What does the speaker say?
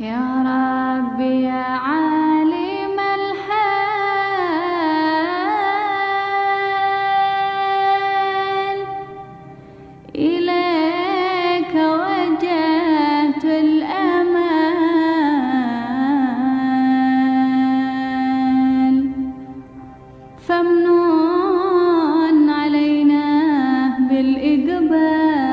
يا ربي يا عالم الحال. إليك وجهت الأمال فامنون علينا بالإقبال.